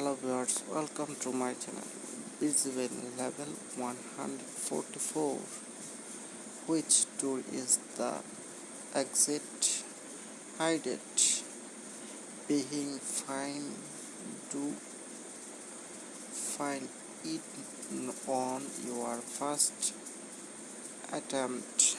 hello viewers welcome to my channel. Visible level 144 which tool is the exit hided being fine do find it on your first attempt?